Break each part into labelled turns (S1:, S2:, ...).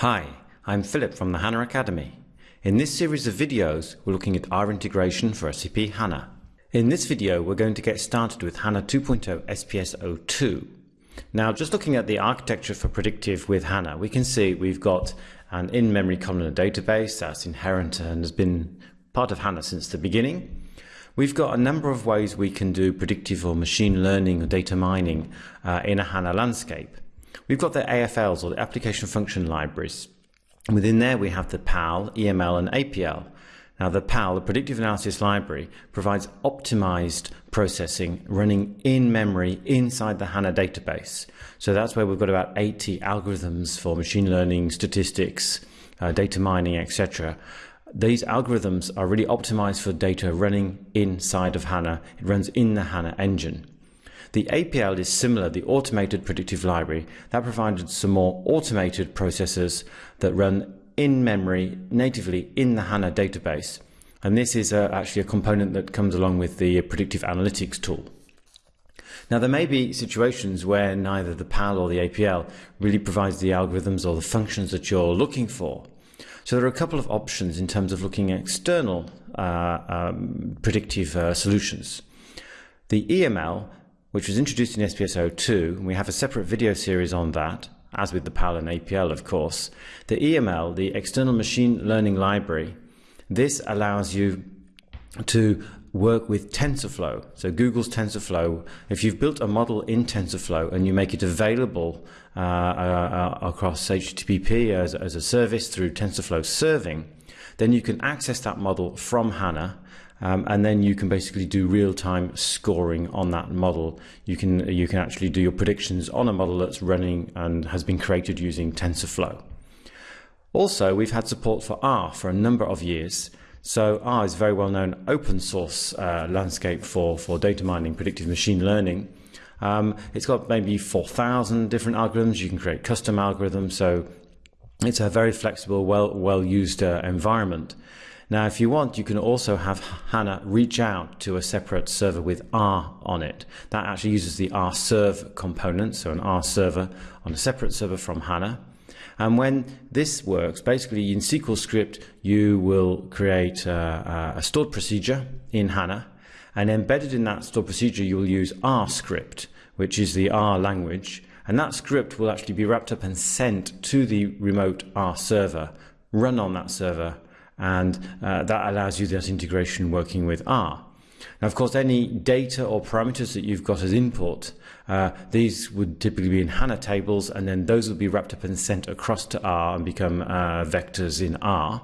S1: Hi, I'm Philip from the HANA Academy. In this series of videos, we're looking at R integration for SAP HANA. In this video, we're going to get started with HANA 2.0 SPS 02. Now, just looking at the architecture for predictive with HANA, we can see we've got an in-memory columnar database that's inherent and has been part of HANA since the beginning. We've got a number of ways we can do predictive or machine learning or data mining uh, in a HANA landscape. We've got the AFLs or the application function libraries. Within there, we have the PAL, EML, and APL. Now, the PAL, the Predictive Analysis Library, provides optimized processing running in memory inside the HANA database. So that's where we've got about 80 algorithms for machine learning, statistics, uh, data mining, etc. These algorithms are really optimized for data running inside of HANA. It runs in the HANA engine. The APL is similar, the automated predictive library, that provided some more automated processes that run in memory natively in the HANA database. And this is uh, actually a component that comes along with the predictive analytics tool. Now, there may be situations where neither the PAL or the APL really provides the algorithms or the functions that you're looking for. So there are a couple of options in terms of looking at external uh, um, predictive uh, solutions. The EML which was introduced in SPS 02, and we have a separate video series on that, as with the PAL and APL, of course. The EML, the External Machine Learning Library, this allows you to work with TensorFlow. So Google's TensorFlow, if you've built a model in TensorFlow and you make it available uh, uh, uh across HTTP as, as a service through TensorFlow serving, then you can access that model from HANA um, and then you can basically do real-time scoring on that model. You can you can actually do your predictions on a model that's running and has been created using TensorFlow. Also, we've had support for R for a number of years. So R is a very well-known open source uh, landscape for, for data mining, predictive machine learning. Um, it's got maybe 4,000 different algorithms. You can create custom algorithms. So it's a very flexible, well, well-used uh, environment. Now, if you want, you can also have HANA reach out to a separate server with R on it. That actually uses the R rserve component, so an R server on a separate server from HANA. And when this works, basically in SQL script, you will create a, a stored procedure in HANA, and embedded in that stored procedure, you will use R script, which is the R language, and that script will actually be wrapped up and sent to the remote R server, run on that server, and uh, that allows you that integration working with R. Now, of course, any data or parameters that you've got as input, uh, these would typically be in HANA tables, and then those will be wrapped up and sent across to R and become uh, vectors in R.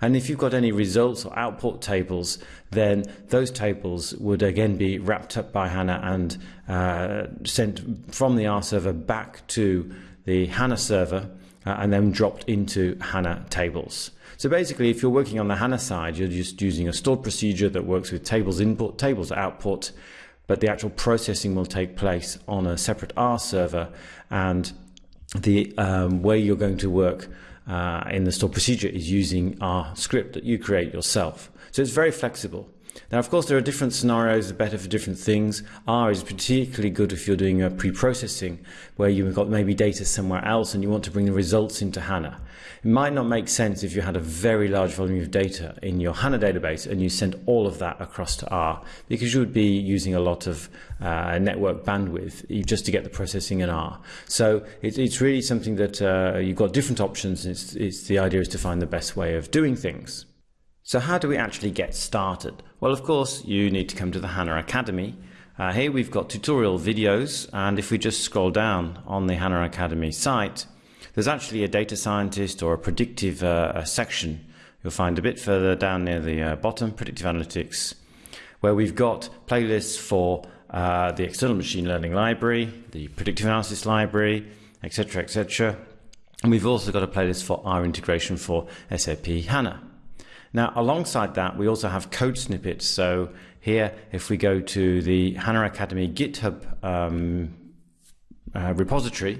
S1: And if you've got any results or output tables, then those tables would again be wrapped up by HANA and uh, sent from the R server back to the HANA server uh, and then dropped into HANA tables. So basically, if you're working on the HANA side, you're just using a stored procedure that works with tables input, tables output, but the actual processing will take place on a separate R server, and the um, way you're going to work uh, in the stored procedure is using R script that you create yourself. So it's very flexible. Now, of course, there are different scenarios that are better for different things. R is particularly good if you're doing a pre-processing where you've got maybe data somewhere else and you want to bring the results into HANA. It might not make sense if you had a very large volume of data in your HANA database and you sent all of that across to R because you would be using a lot of uh, network bandwidth just to get the processing in R. So it, it's really something that uh, you've got different options. It's, it's the idea is to find the best way of doing things. So how do we actually get started? Well, of course, you need to come to the HANA Academy. Uh, here we've got tutorial videos, and if we just scroll down on the HANA Academy site, there's actually a data scientist or a predictive uh, section. You'll find a bit further down near the uh, bottom, predictive analytics, where we've got playlists for uh, the external machine learning library, the predictive analysis library, etc., etc. And we've also got a playlist for R integration for SAP HANA. Now, alongside that, we also have code snippets. So here, if we go to the HANA Academy GitHub um, uh, repository,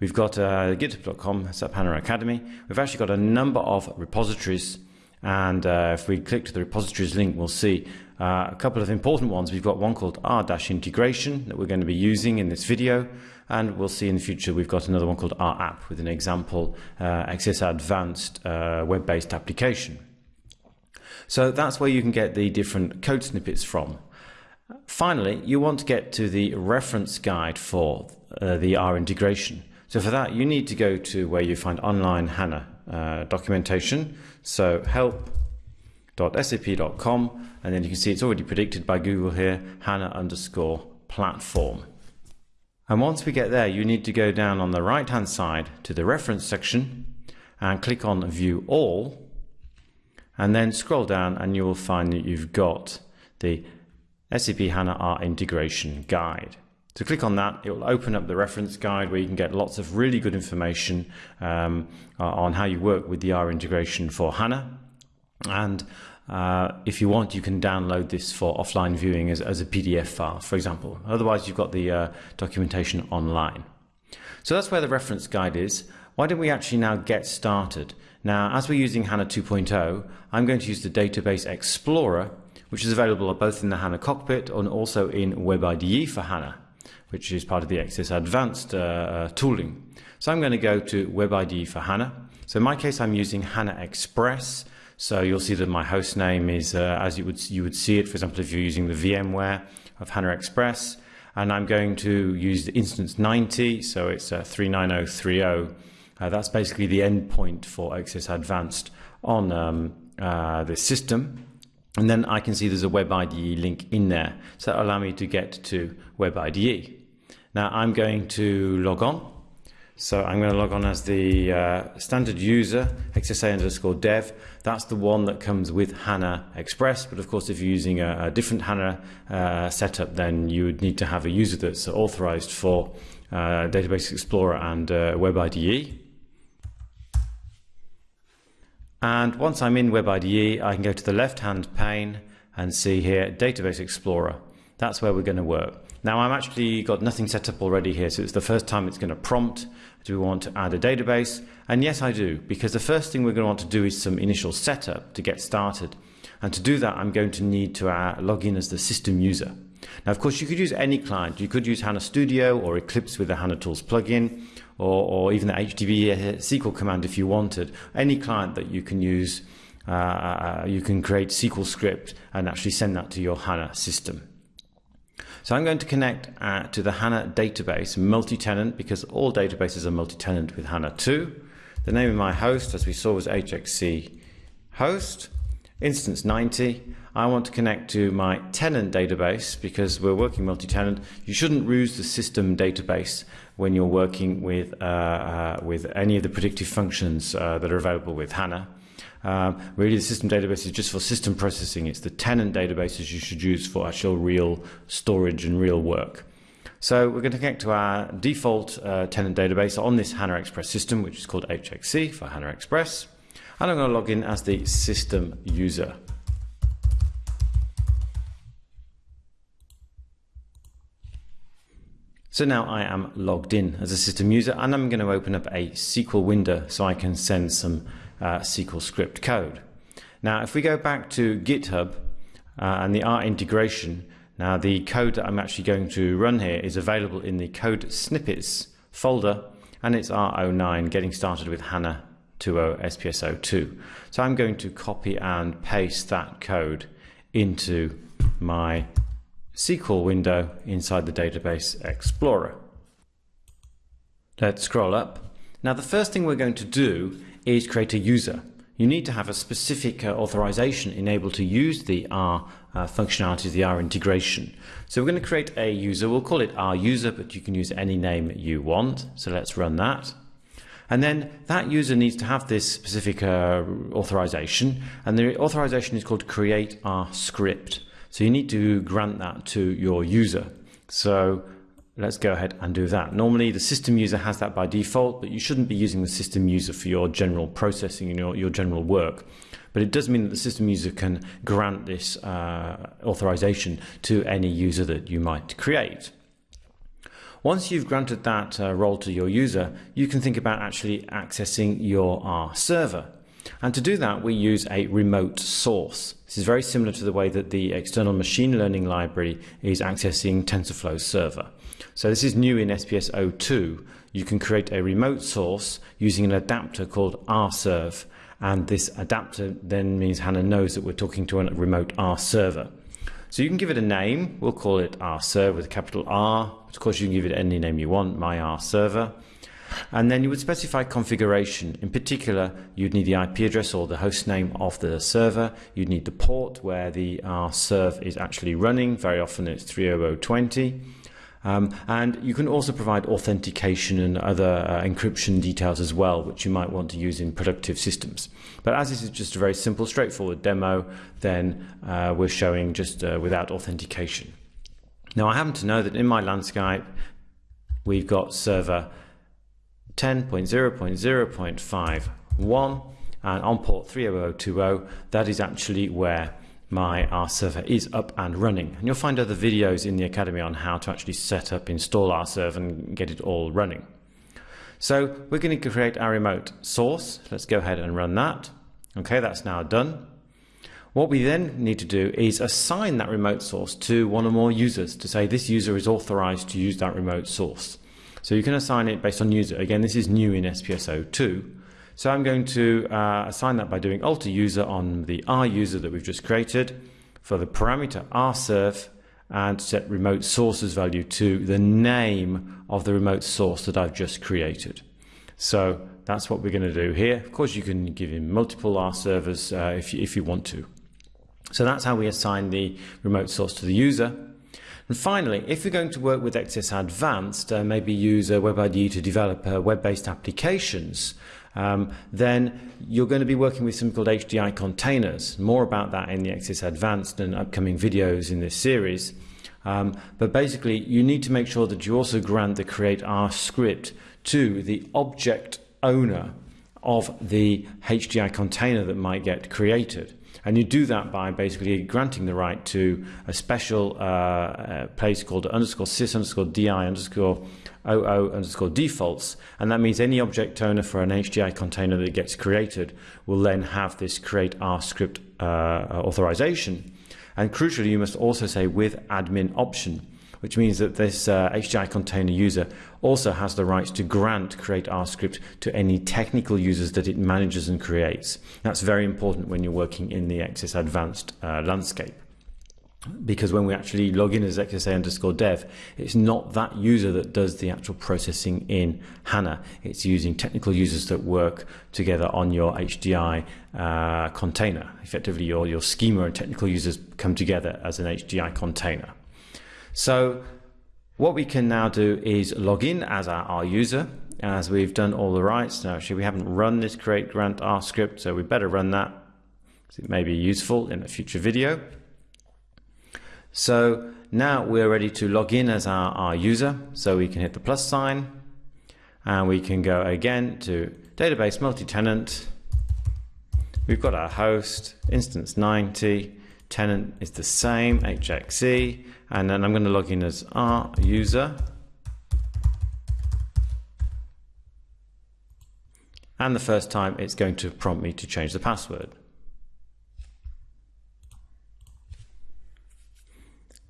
S1: we've got uh, github.com, SAP HANA Academy. We've actually got a number of repositories And uh, if we click to the repositories link, we'll see uh, a couple of important ones. We've got one called R-integration that we're going to be using in this video. And we'll see in the future we've got another one called R app with an example uh, XS Advanced uh, web-based application. So that's where you can get the different code snippets from. Finally, you want to get to the reference guide for uh, the R integration. So for that, you need to go to where you find online HANA uh, documentation. So help.sap.com, and then you can see it's already predicted by Google here, HANA underscore platform. And once we get there, you need to go down on the right hand side to the reference section and click on view all and then scroll down and you will find that you've got the SAP HANA R integration guide. So click on that, it will open up the reference guide where you can get lots of really good information um, on how you work with the R integration for HANA. And uh, if you want, you can download this for offline viewing as, as a PDF file, for example. Otherwise, you've got the uh, documentation online. So that's where the reference guide is. Why don't we actually now get started? Now, as we're using HANA 2.0, I'm going to use the Database Explorer, which is available both in the HANA cockpit and also in WebIDE for HANA, which is part of the XS Advanced uh, uh, tooling. So I'm going to go to WebIDE for HANA. So in my case, I'm using HANA Express. So you'll see that my host name is uh, as you would you would see it. For example, if you're using the VMware of HANA Express, and I'm going to use the instance 90. So it's uh, 39030 uh, that's basically the endpoint for XS Advanced on um, uh, the system. And then I can see there's a Web IDE link in there. So that'll allow me to get to Web IDE. Now I'm going to log on. So I'm going to log on as the uh, standard user, XSA underscore dev. That's the one that comes with HANA Express. But of course, if you're using a, a different HANA uh, setup, then you would need to have a user that's authorized for uh, Database Explorer and uh, WebIDE. And once I'm in WebIDE, I can go to the left-hand pane and see here Database Explorer. That's where we're going to work. Now I'm actually got nothing set up already here, so it's the first time it's going to prompt. Do we want to add a database? And yes, I do, because the first thing we're going to want to do is some initial setup to get started. And to do that, I'm going to need to uh, log in as the system user. Now, of course, you could use any client. You could use HANA Studio or Eclipse with the HANA Tools plugin, or, or even the HTTP SQL command if you wanted. Any client that you can use, uh, uh, you can create SQL script and actually send that to your HANA system. So I'm going to connect uh, to the HANA database multi-tenant because all databases are multi-tenant with HANA 2. The name of my host, as we saw, was HXE host, instance 90. I want to connect to my tenant database because we're working multi-tenant. You shouldn't use the system database when you're working with, uh, uh, with any of the predictive functions uh, that are available with HANA. Um, really, the system database is just for system processing. It's the tenant databases you should use for actual real storage and real work. So we're going to connect to our default uh, tenant database on this HANA Express system, which is called HXE for HANA Express. And I'm going to log in as the system user. So now I am logged in as a system user and I'm going to open up a SQL window so I can send some uh, SQL script code. Now if we go back to GitHub uh, and the R integration, now the code that I'm actually going to run here is available in the code snippets folder and it's R09 getting started with HANA 2.0 SPS02. So I'm going to copy and paste that code into my SQL window inside the Database Explorer. Let's scroll up. Now the first thing we're going to do is create a user. You need to have a specific uh, authorization enabled to use the R uh, functionality, the R integration. So we're going to create a user. We'll call it R user, but you can use any name you want. So let's run that. And then that user needs to have this specific uh, authorization. And the authorization is called create R script. So you need to grant that to your user. So let's go ahead and do that. Normally the system user has that by default, but you shouldn't be using the system user for your general processing and your, your general work. But it does mean that the system user can grant this uh, authorization to any user that you might create. Once you've granted that uh, role to your user, you can think about actually accessing your R server. And to do that, we use a remote source. This is very similar to the way that the external machine learning library is accessing TensorFlow server. So this is new in SPS 02. You can create a remote source using an adapter called rserv. And this adapter then means HANA knows that we're talking to a remote R server. So you can give it a name. We'll call it rserv with a capital R. Of course, you can give it any name you want, my R server. And then you would specify configuration. In particular, you'd need the IP address or the host name of the server. You'd need the port where the rserv is actually running. Very often it's 30020. Um, and you can also provide authentication and other uh, encryption details as well, which you might want to use in productive systems. But as this is just a very simple, straightforward demo, then uh, we're showing just uh, without authentication. Now I happen to know that in my landscape, we've got server 10.0.0.51 and on port 30020, that is actually where my R server is up and running. And you'll find other videos in the Academy on how to actually set up, install rserv and get it all running. So we're going to create our remote source. Let's go ahead and run that. Okay, that's now done. What we then need to do is assign that remote source to one or more users to say this user is authorized to use that remote source. So you can assign it based on user. Again, this is new in SPS 02. So I'm going to uh, assign that by doing alter user on the R user that we've just created for the parameter rserv and set remote sources value to the name of the remote source that I've just created. So that's what we're going to do here. Of course, you can give him multiple R servers uh, if, you, if you want to. So that's how we assign the remote source to the user. And finally, if you're going to work with XS Advanced, uh, maybe use a WebIDE to develop uh, web-based applications, um, then you're going to be working with something called HDI containers. More about that in the XS Advanced and upcoming videos in this series. Um, but basically, you need to make sure that you also grant the create R script to the object owner of the HDI container that might get created. And you do that by basically granting the right to a special uh, uh, place called underscore sys underscore di underscore 00 underscore defaults. And that means any object owner for an HDI container that gets created will then have this create R script uh, authorization. And crucially, you must also say with admin option, which means that this uh, HDI container user also has the rights to grant create R script to any technical users that it manages and creates. That's very important when you're working in the XS Advanced uh, landscape because when we actually log in as XSA underscore dev, it's not that user that does the actual processing in HANA. It's using technical users that work together on your HDI uh, container. Effectively, your, your schema and technical users come together as an HDI container. So what we can now do is log in as our, our user as we've done all the rights. Now, actually, we haven't run this create grant R script, so we better run that. because It may be useful in a future video. So now we're ready to log in as our, our user. So we can hit the plus sign and we can go again to database multi-tenant. We've got our host, instance 90, tenant is the same, HXE, and then I'm going to log in as our user. And the first time it's going to prompt me to change the password.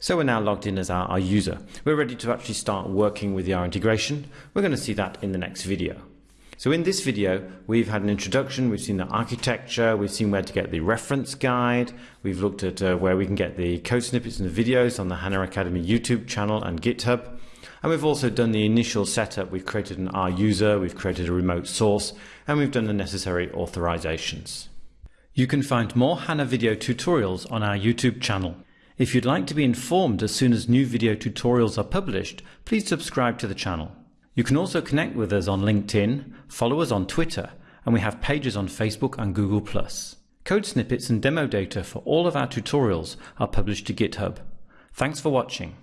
S1: So we're now logged in as our, our, user. We're ready to actually start working with the R integration. We're going to see that in the next video. So in this video, we've had an introduction, we've seen the architecture, we've seen where to get the reference guide, we've looked at uh, where we can get the code snippets and the videos on the HANA Academy YouTube channel and GitHub. And we've also done the initial setup. We've created an R user, we've created a remote source, and we've done the necessary authorizations. You can find more HANA video tutorials on our YouTube channel. If you'd like to be informed as soon as new video tutorials are published, please subscribe to the channel. You can also connect with us on LinkedIn, follow us on Twitter, and we have pages on Facebook and Google+. Code snippets and demo data for all of our tutorials are published to GitHub. Thanks for watching.